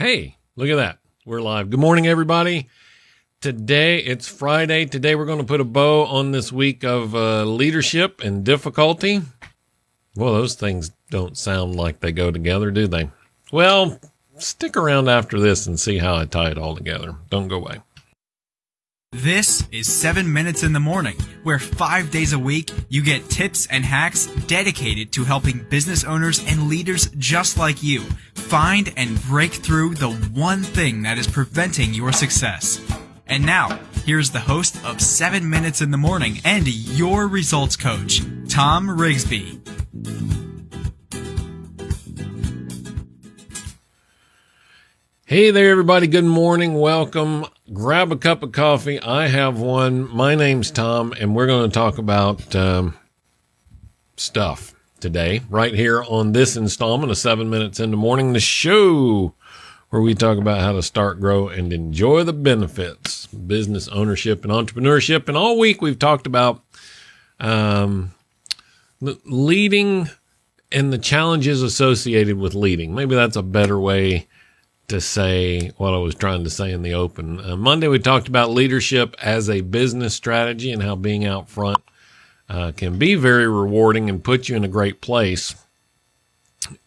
Hey, look at that. We're live. Good morning, everybody. Today, it's Friday. Today, we're going to put a bow on this week of uh, leadership and difficulty. Well, those things don't sound like they go together, do they? Well, stick around after this and see how I tie it all together. Don't go away. This is 7 Minutes in the Morning, where five days a week you get tips and hacks dedicated to helping business owners and leaders just like you find and break through the one thing that is preventing your success. And now, here's the host of 7 Minutes in the Morning and your results coach, Tom Rigsby. Hey there, everybody. Good morning. Welcome. Grab a cup of coffee. I have one. My name's Tom, and we're going to talk about um, stuff today, right here on this installment of Seven Minutes in the Morning, the show where we talk about how to start, grow, and enjoy the benefits, business ownership and entrepreneurship. And all week we've talked about um, leading and the challenges associated with leading. Maybe that's a better way to say what I was trying to say in the open. Uh, Monday, we talked about leadership as a business strategy and how being out front uh, can be very rewarding and put you in a great place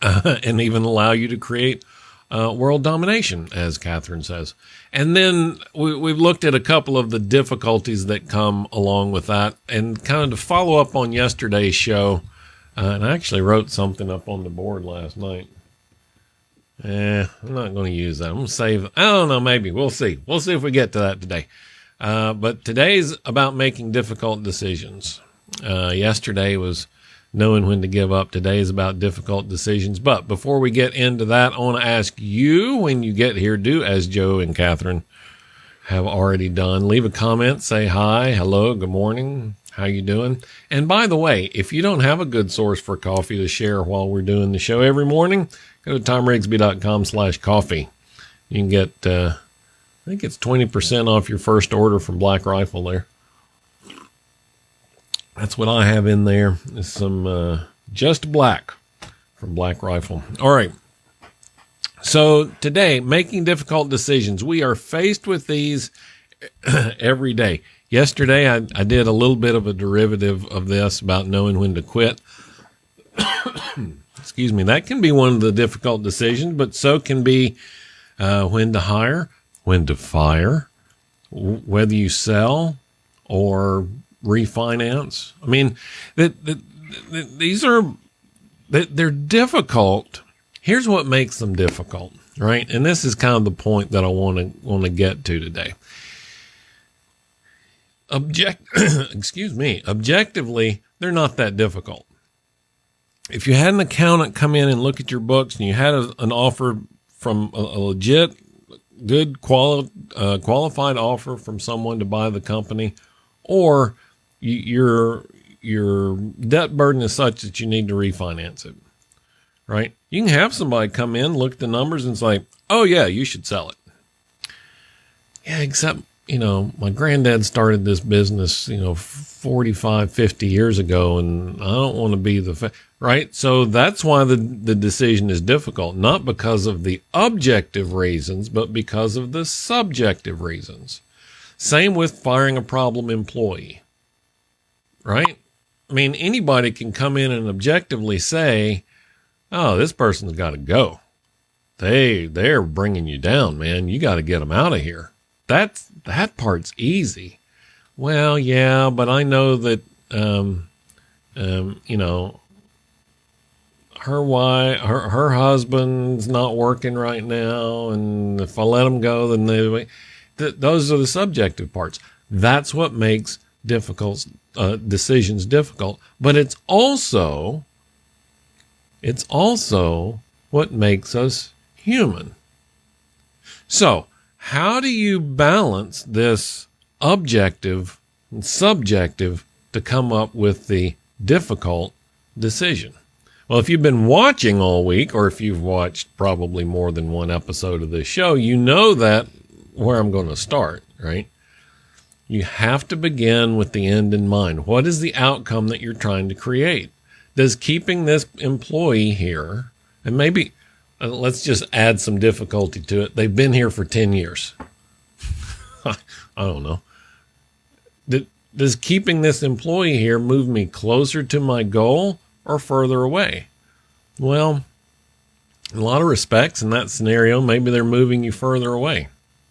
uh, and even allow you to create uh, world domination, as Catherine says. And then we, we've looked at a couple of the difficulties that come along with that and kind of to follow up on yesterday's show. Uh, and I actually wrote something up on the board last night. Eh, I'm not going to use that. I'm going to save. I don't know. Maybe we'll see. We'll see if we get to that today. Uh, but today's about making difficult decisions. Uh, yesterday was knowing when to give up. Today is about difficult decisions. But before we get into that, I want to ask you when you get here, do as Joe and Catherine have already done. Leave a comment, say hi, hello, good morning, how you doing? And by the way, if you don't have a good source for coffee to share while we're doing the show every morning, go to tomrigsby.com slash coffee. You can get, uh, I think it's 20% off your first order from Black Rifle there. That's what I have in there. Is some uh, just black from Black Rifle. All right. So today, making difficult decisions. We are faced with these every day. Yesterday, I, I did a little bit of a derivative of this about knowing when to quit. Excuse me. That can be one of the difficult decisions, but so can be uh, when to hire, when to fire, whether you sell or refinance. I mean, that, that, that these are that they're difficult. Here's what makes them difficult, right? And this is kind of the point that I want to want to get to today. Object, excuse me, objectively, they're not that difficult. If you had an accountant come in and look at your books and you had a, an offer from a, a legit, good quali- uh, qualified offer from someone to buy the company, or your your debt burden is such that you need to refinance it, right? You can have somebody come in, look at the numbers, and say, "Oh yeah, you should sell it." Yeah, except you know, my granddad started this business, you know, 45, 50 years ago, and I don't want to be the, fa- right? So that's why the, the decision is difficult, not because of the objective reasons, but because of the subjective reasons. Same with firing a problem employee right? I mean, anybody can come in and objectively say, "Oh, this person's got to go. They they're bringing you down, man. You got to get them out of here." That's that part's easy. Well, yeah, but I know that um, um, you know, her wife, her her husband's not working right now, and if I let him go, then they. Th- those are the subjective parts. That's what makes difficult uh, decisions difficult, but it's also it's also what makes us human. So, how do you balance this objective and subjective to come up with the difficult decision? Well, if you've been watching all week, or if you've watched probably more than one episode of this show, you know that where I'm going to start, right? You have to begin with the end in mind. What is the outcome that you're trying to create? Does keeping this employee here, and maybe, uh, let's just add some difficulty to it. They've been here for 10 years. I don't know. Does keeping this employee here move me closer to my goal or further away? Well, in a lot of respects, in that scenario, maybe they're moving you further away.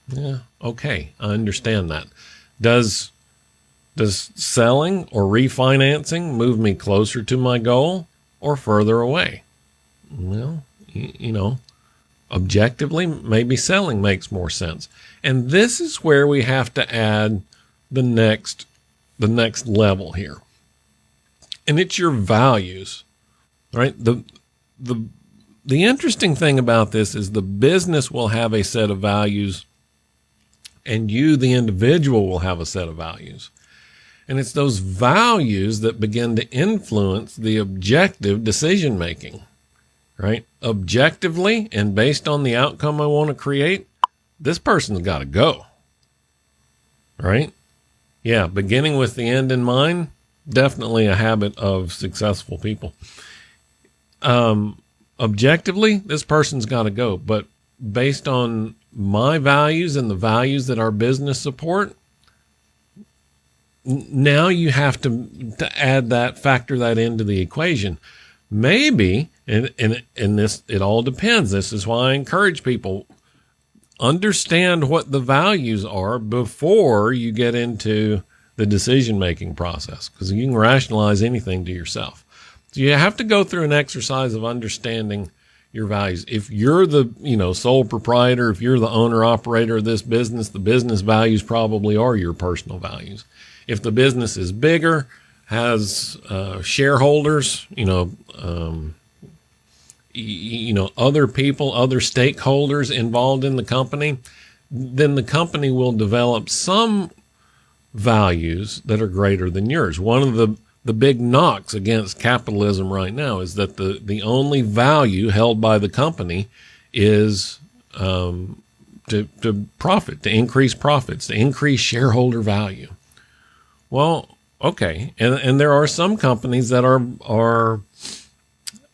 Yeah, okay, I understand that. Does does selling or refinancing move me closer to my goal or further away? Well, you know, objectively, maybe selling makes more sense. And this is where we have to add the next the next level here. And it's your values. Right? The the the interesting thing about this is the business will have a set of values and you the individual will have a set of values. And it's those values that begin to influence the objective decision making. Right? Objectively and based on the outcome I want to create, this person's got to go. Right? Yeah, beginning with the end in mind, definitely a habit of successful people. Um, objectively, this person's got to go, but based on my values and the values that our business support, now you have to to add that factor that into the equation maybe and and and this it all depends this is why i encourage people understand what the values are before you get into the decision making process because you can rationalize anything to yourself. So you have to go through an exercise of understanding your values. If you're the, you know, sole proprietor, if you're the owner operator of this business, the business values probably are your personal values. If the business is bigger, has uh, shareholders, you know, um, you know, other people, other stakeholders involved in the company, then the company will develop some values that are greater than yours. One of the the big knocks against capitalism right now is that the the only value held by the company is um, to to profit, to increase profits, to increase shareholder value. Well, okay, and and there are some companies that are are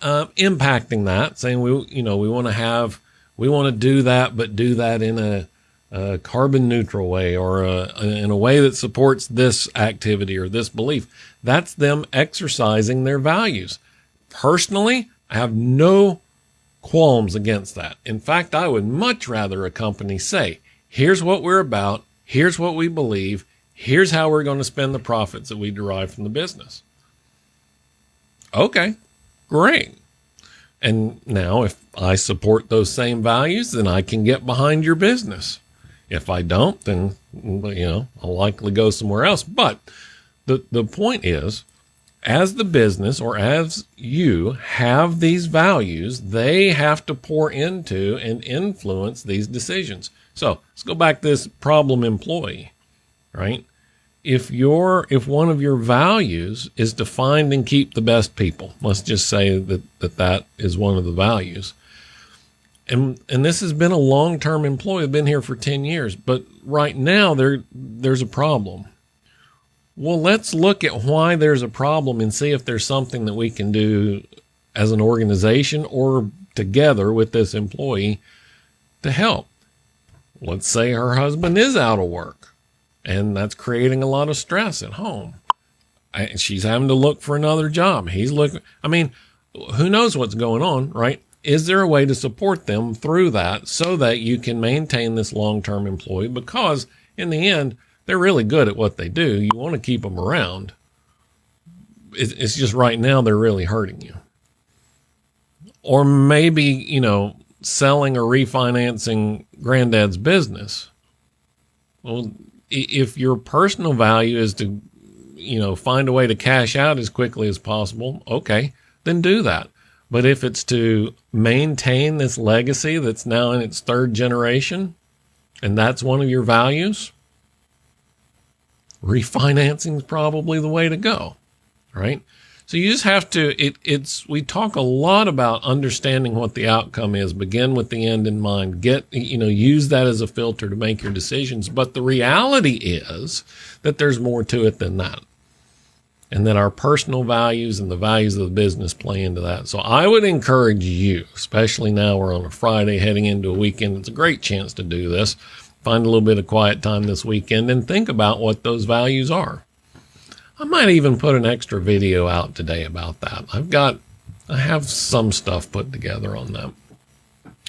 uh, impacting that, saying we you know we want to have we want to do that, but do that in a, a carbon neutral way or a, in a way that supports this activity or this belief. That's them exercising their values. Personally, I have no qualms against that. In fact, I would much rather a company say, here's what we're about, here's what we believe, here's how we're going to spend the profits that we derive from the business. Okay, Great. And now, if I support those same values, then I can get behind your business. If I don't, then, you know, I'll likely go somewhere else. But the, the point is, as the business or as you have these values, they have to pour into and influence these decisions. So let's go back to this problem employee, right? if your if one of your values is to find and keep the best people, let's just say that that, that is one of the values. And and this has been a long-term employee, I've been here for 10 years, but right now there there's a problem. Well, let's look at why there's a problem and see if there's something that we can do as an organization or together with this employee to help. Let's say her husband is out of work and that's creating a lot of stress at home. And she's having to look for another job. He's looking, I mean, who knows what's going on, right? Is there a way to support them through that so that you can maintain this long term employee? Because in the end, they're really good at what they do. You want to keep them around. It's just right now they're really hurting you. Or maybe, you know, selling or refinancing granddad's business. Well, if your personal value is to, you know, find a way to cash out as quickly as possible, okay, then do that. But if it's to maintain this legacy that's now in its third generation, and that's one of your values, refinancing is probably the way to go, right? So you just have to, it, it's, we talk a lot about understanding what the outcome is, begin with the end in mind, get, you know, use that as a filter to make your decisions. But the reality is that there's more to it than that. And that our personal values and the values of the business play into that. So I would encourage you, especially now we're on a Friday heading into a weekend, it's a great chance to do this. Find a little bit of quiet time this weekend and think about what those values are. I might even put an extra video out today about that. I've got, I have some stuff put together on that.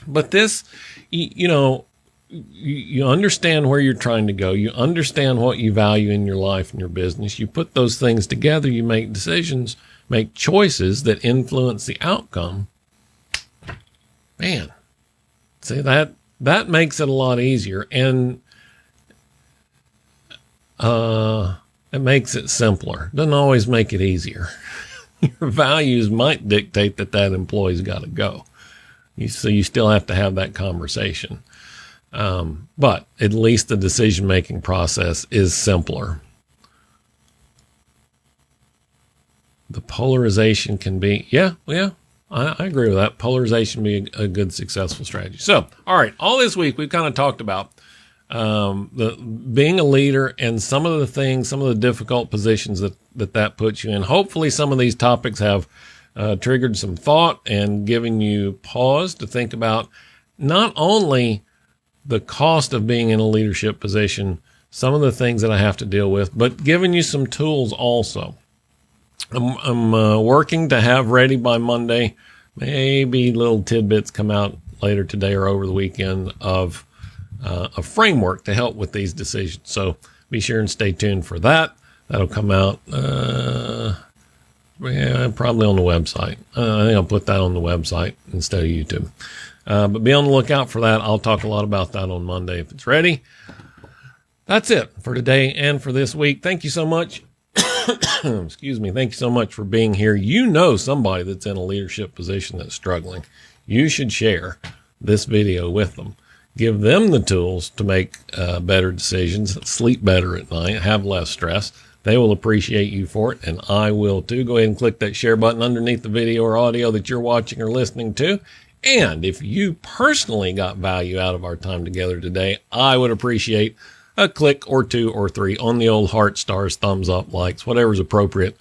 But this, you know, you understand where you're trying to go. You understand what you value in your life and your business. You put those things together. You make decisions, make choices that influence the outcome. Man, see that that makes it a lot easier, and uh, it makes it simpler. Doesn't always make it easier. your values might dictate that that employee's got to go. You, so you still have to have that conversation. Um, but at least the decision making process is simpler. The polarization can be, yeah, yeah, I, I agree with that. Polarization be a, a, good, successful strategy. So, all right, all this week we've kind of talked about um, the being a leader and some of the things, some of the difficult positions that that that puts you in. Hopefully, some of these topics have uh, triggered some thought and given you pause to think about not only the cost of being in a leadership position, some of the things that I have to deal with, but giving you some tools also. I'm, I'm uh, working to have ready by Monday. Maybe little tidbits come out later today or over the weekend of uh, a framework to help with these decisions. So be sure and stay tuned for that. That'll come out, uh, yeah, probably on the website. Uh, I think I'll put that on the website instead of YouTube. Uh, but be on the lookout for that. I'll talk a lot about that on Monday if it's ready. That's it for today and for this week. Thank you so much. Excuse me. Thank you so much for being here. You know somebody that's in a leadership position that's struggling. You should share this video with them. Give them the tools to make uh, better decisions, sleep better at night, have less stress. They will appreciate you for it, and I will too. Go ahead and click that share button underneath the video or audio that you're watching or listening to. And if you personally got value out of our time together today, I would appreciate a click or two or three on the old heart stars, thumbs up, likes, whatever's appropriate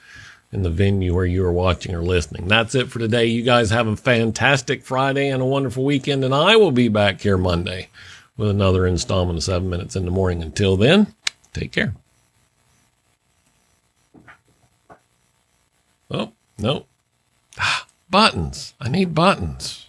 in the venue where you are watching or listening. That's it for today. You guys have a fantastic Friday and a wonderful weekend, and I will be back here Monday with another installment of seven minutes in the morning. Until then, take care. Oh, no. Ah, buttons. I need buttons.